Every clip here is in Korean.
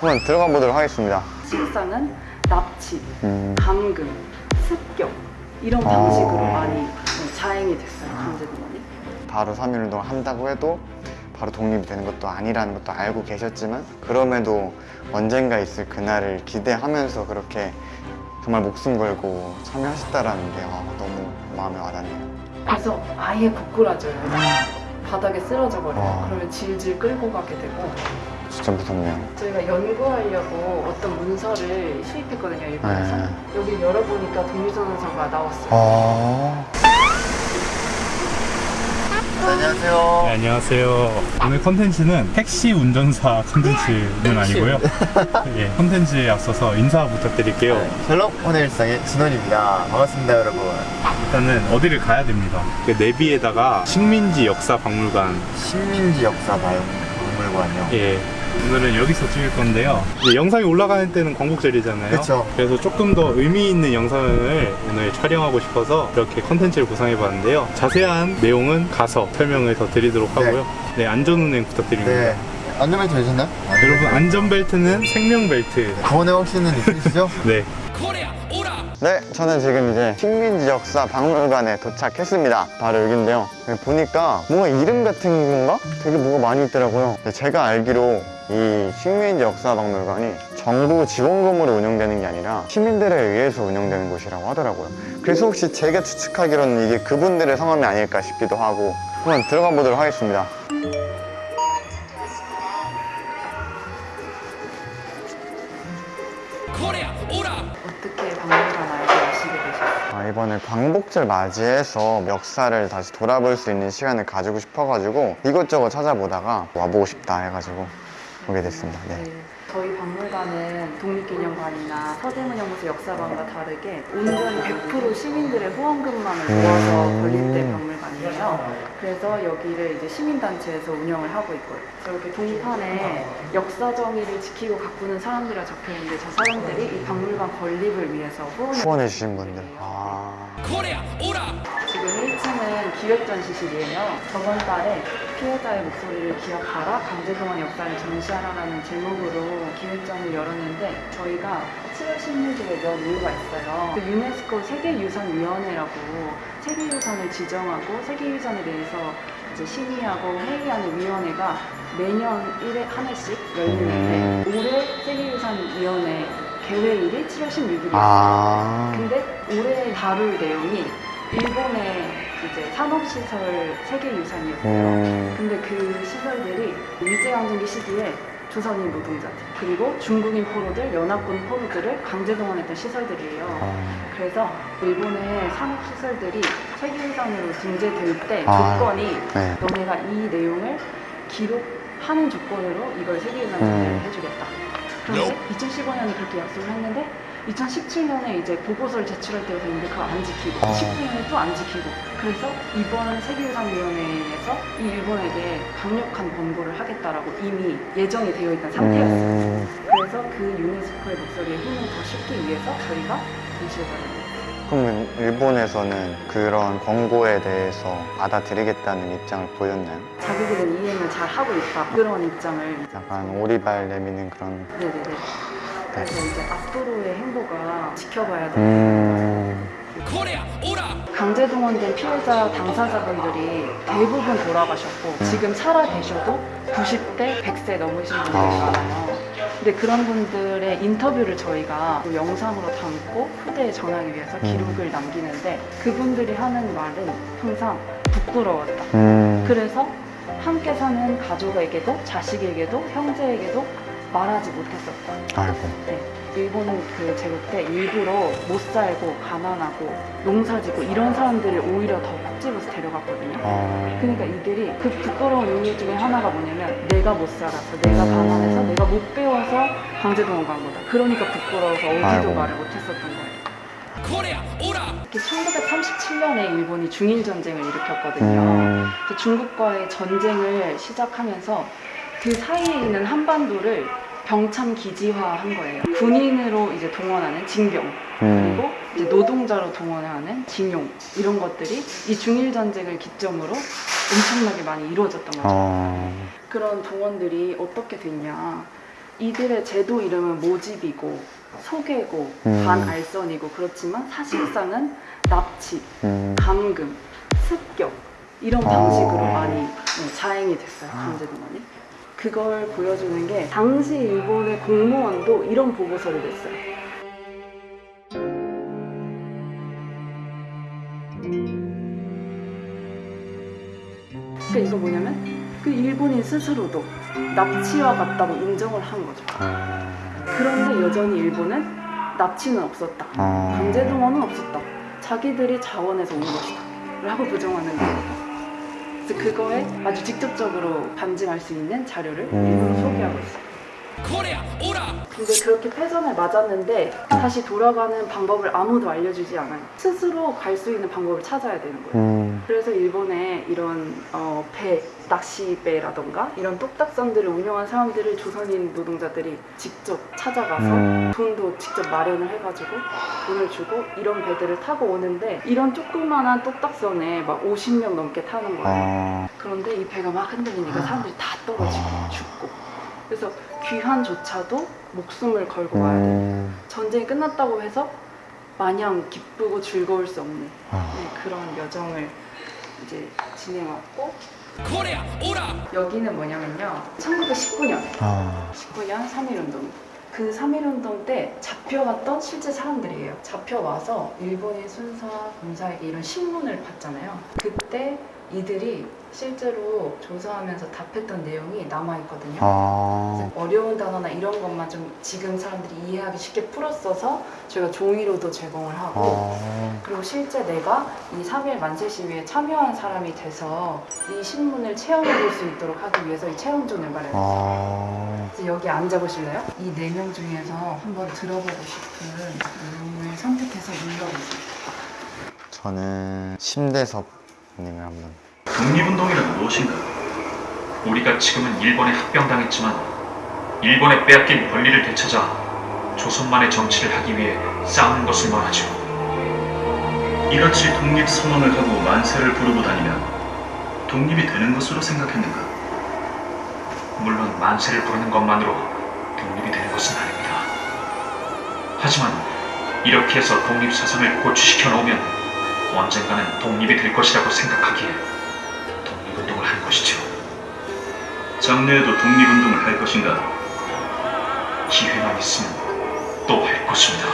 한번 들어가 보도록 하겠습니다. 식사는 납치, 음, 감금, 습격 이런 아. 방식으로 많이 네, 자행이 됐어요 강제동원이. 바로 3.1운동을 한다고 해도 바로 독립이 되는 것도 아니라는 것도 알고 계셨지만 그럼에도 언젠가 있을 그날을 기대하면서 그렇게 정말 목숨 걸고 참여하셨다라는 게 아, 너무 마음에 와닿네요. 그래서 아예 고꾸라져요. 바닥에 쓰러져 버려요. 아. 그러면 질질 끌고 가게 되고 진짜 무섭네요. 저희가 연구하려고 어떤 문서를 수입했거든요 일본에서. 네. 여기 열어보니까 독립선언서가 나왔어요. 아. 안녕하세요. 네, 안녕하세요. 오늘 컨텐츠는 택시 운전사 컨텐츠는 아니고요. 예, 컨텐츠에 앞서서 인사 부탁드릴게요. 셜록 오늘 일상의 진원입니다. 반갑습니다, 여러분. 일단은 어디를 가야 됩니다. 그 내비에다가 식민지 역사 박물관. 식민지 역사 박물관이요. 예. 오늘은 여기서 찍을 건데요. 이제 영상이 올라가는 때는 광복절이잖아요. 그쵸. 그래서 조금 더 의미 있는 영상을 오늘 촬영하고 싶어서 이렇게 컨텐츠를 구상해 봤는데요. 자세한 내용은 가서 설명을 더 드리도록 하고요. 네, 안전운행 부탁드립니다. 네. 안전벨트 되셨나요? 여러분 안전벨트는 생명벨트. 구원의 확신은 있으시죠? 네. 네, 저는 지금 이제 식민지 역사 박물관에 도착했습니다. 바로 여기인데요. 여기 보니까 뭔가 이름 같은 건가? 되게 뭐가 많이 있더라고요. 근데 제가 알기로 이 식민지 역사 박물관이 정부 지원금으로 운영되는 게 아니라 시민들에 의해서 운영되는 곳이라고 하더라고요. 그래서 혹시 제가 추측하기로는 이게 그분들의 성함이 아닐까 싶기도 하고 한번 들어가 보도록 하겠습니다. 이번에 광복절 맞이해서 역사를 다시 돌아볼 수 있는 시간을 가지고 싶어가지고 이것저것 찾아보다가 와보고 싶다 해가지고 오게 됐습니다. 네. 네. 저희 박물관은 독립기념관이나 서대문연구소 역사관과 다르게 온전히 100% 시민들의 후원금만을 모아서 음. 건립된 박물관이에요. 그래서 여기를 이제 시민단체에서 운영을 하고 있고요. 이렇게 동판에 역사 정의를 지키고 가꾸는 사람들이라 적혀 있는데 저 사람들이 이 박물관 건립을 위해서 후원해 주신 분들. 아, 지금 1층은 기획전시실이에요. 저번 달에 피해자의 목소리를 기억하라 강제동원 역사를 전시하라라는 제목으로 기획전을 열었는데 저희가 7월 16일에 연 이유가 있어요. 그 유네스코 세계유산위원회라고 세계유산을 지정하고 세계유산에 대해서 이제 심의하고 회의하는 위원회가 매년 1회 한 회씩 열리는데 올해 세계유산위원회 개회일이 7월 16일이었어요. 아, 근데 올해 다룰 내용이 일본의 이제 산업시설 세계유산이었어요. 음, 근데 그 시설들이 일제강점기 시기에 조선인 노동자들 그리고 중국인 포로들, 연합군 포로들을 강제 동원했던 시설들이에요. 아, 그래서 일본의 산업시설들이 세계유산으로 등재될 때 아, 조건이 네. 너네가 이 내용을 기록하는 조건으로 이걸 세계유산 음. 해주겠다. 그런데 2015년에 그렇게 약속을 했는데 2017년에 이제 보고서를 제출할 때가 됐는데 그거 안 지키고 아. 19년에 또 안 지키고 그래서 이번 세계유산위원회에서 이 일본에게 강력한 권고를 하겠다라고 이미 예정이 되어 있던 상태였어요. 음, 그래서 그 유네스코의 목소리에 힘을 더 싣기 위해서 저희가 전시를 벌였어요. 그러면 일본에서는 그런 권고에 대해서 받아들이겠다는 입장을 보였나요? 자기들은 이행을 잘 하고 있다 그런 입장을 약간 오리발 내미는 그런. 네네네. 그래서 이제 앞으로의 행보가 지켜봐야 돼. 음, 강제동원된 피해자 당사자분들이 대부분 돌아가셨고 지금 살아 계셔도 90대, 100세 넘으신 분들이 아. 많아요. 근데 그런 분들의 인터뷰를 저희가 또 영상으로 담고 후대에 전하기 위해서 기록을 남기는데 그분들이 하는 말은 항상 부끄러웠다. 음, 그래서 함께 사는 가족에게도 자식에게도 형제에게도 말하지 못했었다. 아이고. 네. 일본은 그 제국 때 일부러 못 살고 가난하고 농사지고 이런 사람들을 오히려 더 콕 집어서 데려갔거든요. 어, 그러니까 이들이 그 부끄러운 이유 중에 하나가 뭐냐면 내가 못 살아서 내가 가난해서 내가 못 배워서 강제동원 간 거다. 그러니까 부끄러워서 어디도 아이고. 말을 못했었던 거예요. 특히 1937년에 일본이 중일 전쟁을 일으켰거든요. 음, 그 중국과의 전쟁을 시작하면서 그 사이에 있는 한반도를 병참 기지화한 거예요. 군인으로 이제 동원하는 징병 음, 그리고 이제 노동자로 동원하는 징용 이런 것들이 이 중일 전쟁을 기점으로 엄청나게 많이 이루어졌던 거죠. 어, 그런 동원들이 어떻게 됐냐? 이들의 제도 이름은 모집이고 소개고 음. 반알선이고 그렇지만 사실상은 납치, 음. 감금, 습격 이런 아. 방식으로 많이 네, 자행이 됐어요 강제 동원이. 그걸 보여주는 게 당시 일본의 공무원도 이런 보고서를 냈어요. 그러니까 이거 뭐냐면 그 일본인 스스로도 납치와 같다고 인정을 한 거죠. 아. 그런데 여전히 일본은 납치는 없었다. 아. 강제동원은 없었다. 자기들이 자원해서 온 것이다. 라고 부정하는 거예요. 그래서 그거에 아주 직접적으로 반증할 수 있는 자료를 일부러 음. 소개하고 있어요. 근데 그렇게 패전을 맞았는데 다시 돌아가는 방법을 아무도 알려주지 않아요. 스스로 갈 수 있는 방법을 찾아야 되는 거예요. 음. 그래서 일본에 이런 어, 배, 낚시배라던가 이런 똑딱선들을 운영한 사람들을 조선인 노동자들이 직접 찾아가서 음. 돈도 직접 마련을 해가지고 돈을 주고 이런 배들을 타고 오는데 이런 조그만한 똑딱선에 막 50명 넘게 타는 거예요. 아. 그런데 이 배가 막 흔들리니까 사람들이 다 떨어지고 아. 죽고 그래서 귀환조차도 목숨을 걸고 와야 돼요. 음. 전쟁이 끝났다고 해서 마냥 기쁘고 즐거울 수 없는 아. 네, 그런 여정을 이제 진행했고 여기는 뭐냐면요. 1919년. 아. 19년 3.1운동. 그 3.1운동 때 잡혀갔던 실제 사람들이에요. 잡혀와서 일본인 순사 검사에게 이런 신문을 받잖아요. 그때 이들이 실제로 조사하면서 답했던 내용이 남아있거든요 아. 어려운 단어나 이런 것만 좀 지금 사람들이 이해하기 쉽게 풀었어서 저희가 종이로도 제공을 하고 아. 그리고 실제 내가 이3.1 만세 시위에 참여한 사람이 돼서 이 신문을 체험해 볼 수 있도록 하기 위해서 이 체험존을 마련했어요. 아. 여기 앉아보실래요? 이 네 명 중에서 한번 들어보고 싶은 내용을 선택해서 눌러보세요. 저는 심대섭 님을 한번. 독립운동이란 무엇인가? 우리가 지금은 일본에 합병당했지만 일본에 빼앗긴 권리를 되찾아 조선만의 정치를 하기 위해 싸우는 것을 말하죠. 이같이 독립 선언을 하고 만세를 부르고 다니면 독립이 되는 것으로 생각했는가? 물론 만세를 부르는 것만으로 독립이 되는 것은 아닙니다. 하지만 이렇게 해서 독립사상을 고취시켜 놓으면 언젠가는 독립이 될 것이라고 생각하기에 독립운동을 한 것이죠. 장래에도 독립운동을 할 것인가? 기회만 있으면 또 할 것입니다.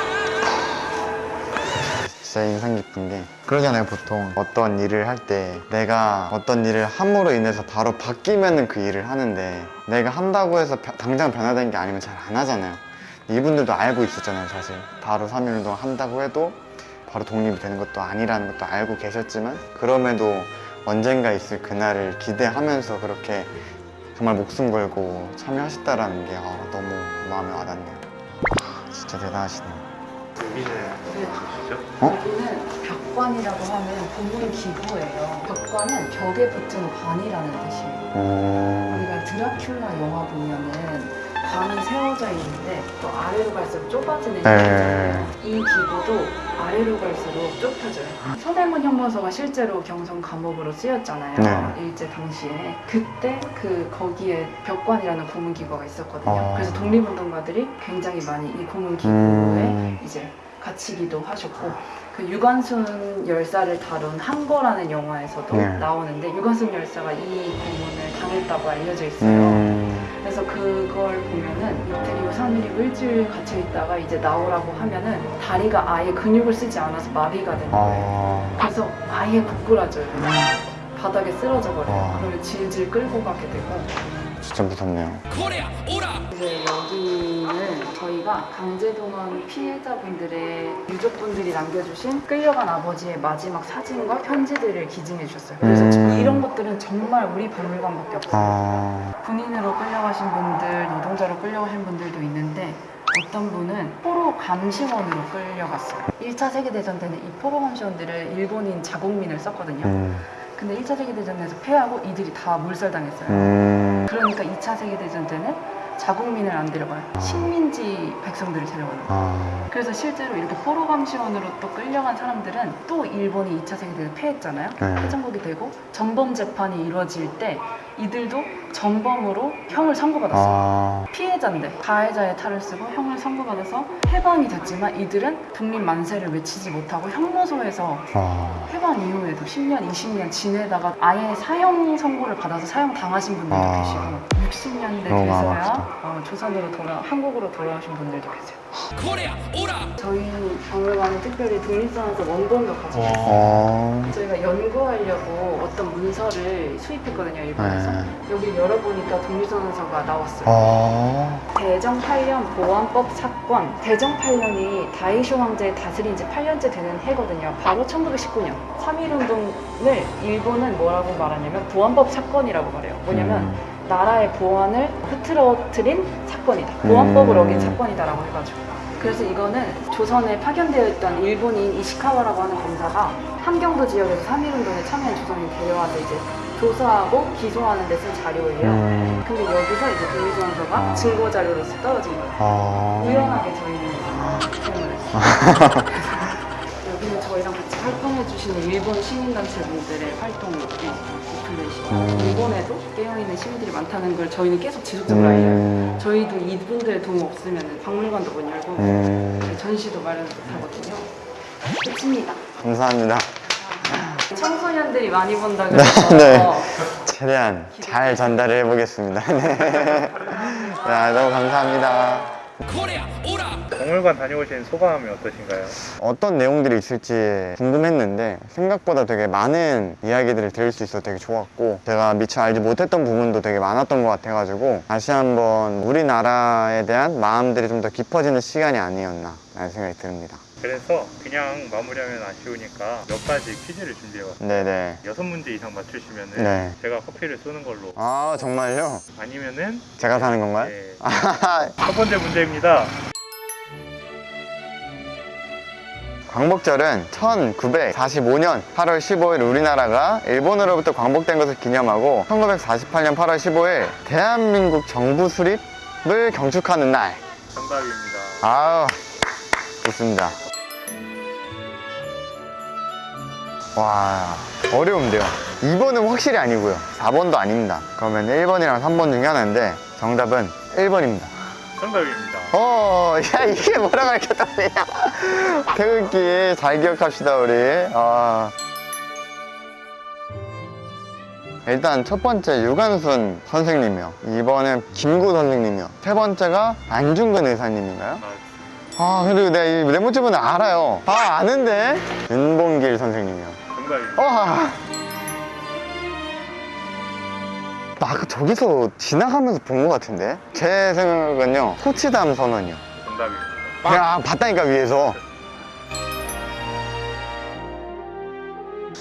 진짜 인상 깊은 게 그러잖아요 보통 어떤 일을 할 때 내가 어떤 일을 함으로 인해서 바로 바뀌면은 그 일을 하는데 내가 한다고 해서 벼- 당장 변화되는 게 아니면 잘 안 하잖아요 이분들도 알고 있었잖아요 사실 바로 3.1운동 한다고 해도 바로 독립이 되는 것도 아니라는 것도 알고 계셨지만 그럼에도 언젠가 있을 그날을 기대하면서 그렇게 정말 목숨 걸고 참여하셨다라는 게 아, 너무 마음에 와닿네요 아, 진짜 대단하시네요 네. 무엇이죠? 어? 여기는 벽관이라고 하면 고문 기구예요. 벽관은 벽에 붙은 관이라는 뜻이에요. 음... 우리가 드라큘라 영화 보면은 관이 세워져 있는데 또 아래로 갈수록 좁아지는 네. 이 기구도 아래로 갈수록 좁혀져요. 서대문 형무소가 실제로 경성 감옥으로 쓰였잖아요. 네. 일제 당시에 그때 그 거기에 벽관이라는 고문 기구가 있었거든요. 아. 그래서 독립운동가들이 굉장히 많이 이 고문 기구에 음... 이제 갇히기도 하셨고 그 유관순 열사를 다룬 한거라는 영화에서도 네. 나오는데 유관순 열사가 이 고문을 당했다고 알려져 있어요. 음... 그래서 그걸 보면은 이태리 요산일이고 일주일 갇혀 있다가 이제 나오라고 하면은 다리가 아예 근육을 쓰지 않아서 마비가 되는 거예요. 아... 그래서 아예 고꾸라져요. 바닥에 쓰러져 버려요. 와. 그러면 질질 끌고 가게 되고 진짜 무섭네요 이제 여기는 저희가 강제동원 피해자분들의 유족분들이 남겨주신 끌려간 아버지의 마지막 사진과 편지들을 기증해 주셨어요. 그래서 음. 이런 것들은 정말 우리 박물관밖에 없어요. 아... 군인으로 끌려가신 분들, 노동자로 끌려가신 분들도 있는데 어떤 분은 포로 감시원으로 끌려갔어요. 1차 세계대전 때는 이 포로 감시원들을 일본인 자국민을 썼거든요. 음... 근데 1차 세계대전에서 패하고 이들이 다 몰살당했어요. 음... 그러니까 2차 세계대전 때는 자국민을 안 데려가요. 식민지 백성들을 데려가는 거예요. 아, 그래서 실제로 이렇게 포로 감시원으로 또 끌려간 사람들은 또 일본이 2차 세계대를 패했잖아요. 네. 패전국이 되고 전범 재판이 이루어질 때 이들도 전범으로 형을 선고받았어요. 아, 피해자인데 가해자의 탈을 쓰고 형을 선고받아서 해방이 됐지만 이들은 독립 만세를 외치지 못하고 형무소에서 아, 해방 이후에도 10년, 20년 지내다가 아예 사형 선고를 받아서 사형 당하신 분들도 아. 계시고 60년대 너무 돼서야. 어, 조선으로 돌아 한국으로 돌아오신 분들도 계세요. 저희 박물관은 특별히 독립선에서 원본도. 어, 저희가 연구하려고 어떤 문서를 수입했거든요 일본에서 네. 여기 열어보니까 독립선언서가 나왔어요 어, 대정 8년 보안법 사건 대정 8년이 다이쇼 황제의 다스린 지 8년째 되는 해거든요 바로 1919년 3.1 운동을 일본은 뭐라고 말하냐면 보안법 사건이라고 말해요 뭐냐면 음. 나라의 보안을 흐트러뜨린 사건이다 보안법을 음. 어긴 사건이다라고 해가지고 그래서 이거는 조선에 파견되어 있던 일본인 이시카와라고 하는 검사가 함경도 지역에서 3.1운동에 참여한 조선인 데려와서 이제 조사하고 기소하는 데 쓴 자료예요 음, 근데 여기서 이제 독립선서가 아. 증거 자료로서 떨어진 거예요. 아, 우연하게 저희는 사용을 했어요. 여기는 저희랑 같이 활동해 주시는 일본 시민단체 분들의 활동 리플렛이고 음. 일본에도 깨어있는 시민들이 많다는 걸 저희는 계속 지속적으로 알려요. 음, 저희도 이분들의 도움 없으면 박물관도 못 열고 음, 전시도 마련 못하거든요. 끝입니다. 감사합니다. 청소년들이 많이 본다 그래서 네. 최대한 잘 전달을 해보겠습니다. 네. 야, 너무 감사합니다. 박물관 다녀오신 소감이 어떠신가요? 어떤 내용들이 있을지 궁금했는데 생각보다 되게 많은 이야기들을 들을 수 있어서 되게 좋았고 제가 미처 알지 못했던 부분도 되게 많았던 것 같아가지고 다시 한번 우리나라에 대한 마음들이 좀 더 깊어지는 시간이 아니었나 라는 생각이 듭니다. 그래서 그냥 마무리하면 아쉬우니까 몇 가지 퀴즈를 준비해봤어요. 네네. 여섯 문제 이상 맞추시면 은 네. 제가 커피를 쏘는 걸로 아 정말요? 아니면은 제가 사는 건가요? 네, 아, 첫 번째 문제입니다. 광복절은 1945년 8월 15일 우리나라가 일본으로부터 광복된 것을 기념하고 1948년 8월 15일 대한민국 정부 수립을 경축하는 날. 정답입니다. 아우, 좋습니다. 와, 어려운데요. 2번은 확실히 아니고요. 4번도 아닙니다. 그러면 1번이랑 3번 중에 하나인데 정답은 1번입니다. 정답입니다. 어, 야, 이게 뭐라고 가르쳤다냐. 태극기 잘 기억합시다, 우리. 아. 일단 첫 번째 유관순 선생님이요. 2번은 김구 선생님이요. 세 번째가 안중근 의사님인가요? 아, 아, 그리고 내가 이 네모집은 알아요. 아, 아는데? 윤봉길 선생님이요. 정답입니다. 와. 나 아까 저기서 지나가면서 본 것 같은데? 제 생각은요, 호치담 선언이요. 정답입니다. 야 봤다니까 위에서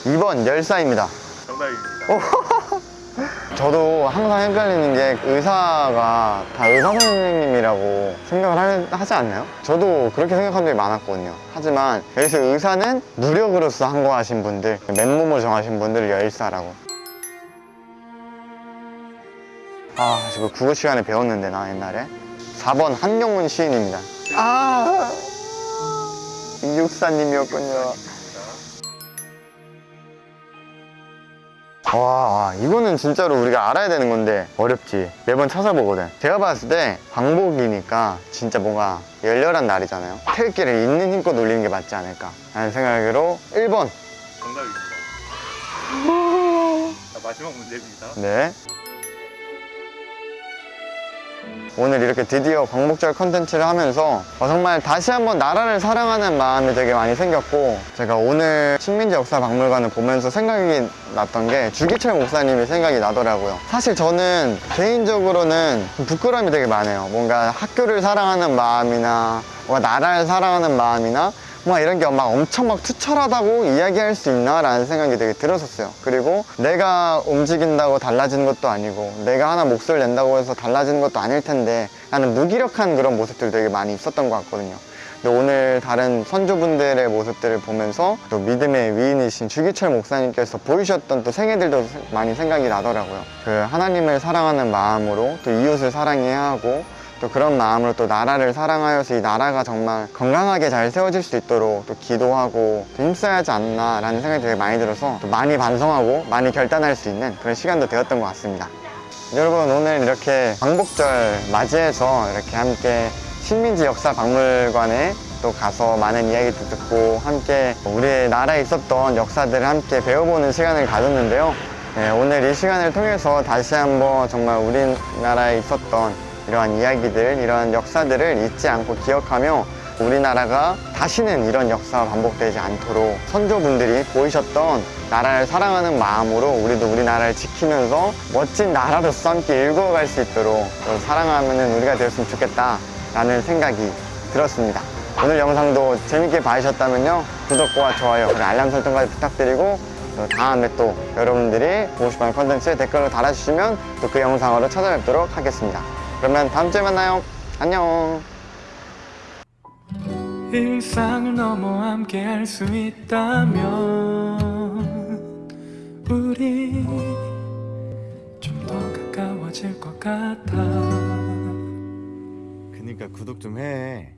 2번 열사입니다 정답입니다. 저도 항상 헷갈리는 게 의사가 다 의사 선생님이라고 생각을 할- 하지 않나요? 저도 그렇게 생각한 적이 많았거든요 하지만 여기서 의사는 무력으로서 항거하신 분들 맨몸을 정하신 분들을 열사라고 아 이거 국어 시간에 배웠는데 나 옛날에. 4번 한경문 시인입니다. 아! 이육사님이었군요. 와, 와, 이거는 진짜로 우리가 알아야 되는 건데 어렵지. 매번 찾아보거든. 제가 봤을 때 광복이니까 진짜 뭔가 열렬한 날이잖아요. 태극기를 있는 힘껏 올리는 게 맞지 않을까 라는 생각으로 1번. 정답입니다. 자, 마지막 문제입니다. 네 오늘 이렇게 드디어 광복절 컨텐츠를 하면서 어, 정말 다시 한번 나라를 사랑하는 마음이 되게 많이 생겼고 제가 오늘 식민지 역사 박물관을 보면서 생각이 났던 게 주기철 목사님이 생각이 나더라고요. 사실 저는 개인적으로는 부끄러움이 되게 많아요. 뭔가 학교를 사랑하는 마음이나 뭔가 나라를 사랑하는 마음이나 막 이런 게 막 엄청 막 투철하다고 이야기할 수 있나 라는 생각이 되게 들었었어요 그리고 내가 움직인다고 달라지는 것도 아니고 내가 하나 목소리를 낸다고 해서 달라지는 것도 아닐 텐데 나는 무기력한 그런 모습들이 되게 많이 있었던 것 같거든요 근데 오늘 다른 선조분들의 모습들을 보면서 또 믿음의 위인이신 주기철 목사님께서 보이셨던 또 생애들도 많이 생각이 나더라고요. 그 하나님을 사랑하는 마음으로 또 이웃을 사랑해야 하고 또 그런 마음으로 또 나라를 사랑하여서 이 나라가 정말 건강하게 잘 세워질 수 있도록 또 기도하고 또 힘써야 하지 않나 라는 생각이 되게 많이 들어서 또 많이 반성하고 많이 결단할 수 있는 그런 시간도 되었던 것 같습니다. 여러분 오늘 이렇게 광복절 맞이해서 이렇게 함께 식민지 역사 박물관에 또 가서 많은 이야기도 듣고 함께 우리 나라에 있었던 역사들을 함께 배워보는 시간을 가졌는데요. 네, 오늘 이 시간을 통해서 다시 한번 정말 우리나라에 있었던 이러한 이야기들, 이런 역사들을 잊지 않고 기억하며 우리나라가 다시는 이런 역사가 반복되지 않도록 선조분들이 보이셨던 나라를 사랑하는 마음으로 우리도 우리나라를 지키면서 멋진 나라로서 함께 일구어갈 수 있도록 또 사랑하는 우리가 되었으면 좋겠다라는 생각이 들었습니다. 오늘 영상도 재밌게 봐주셨다면요 구독과 좋아요 그리고 알람 설정까지 부탁드리고 또 다음에 또 여러분들이 보고 싶어하는 컨텐츠 댓글로 달아주시면 또 그 영상으로 찾아뵙도록 하겠습니다. 그러면 다음 주에 만나요. 안녕. 일상을 넘어 함께 할 수 있다면 우리 좀 더 가까워질 것 같아 그니까 구독 좀 해.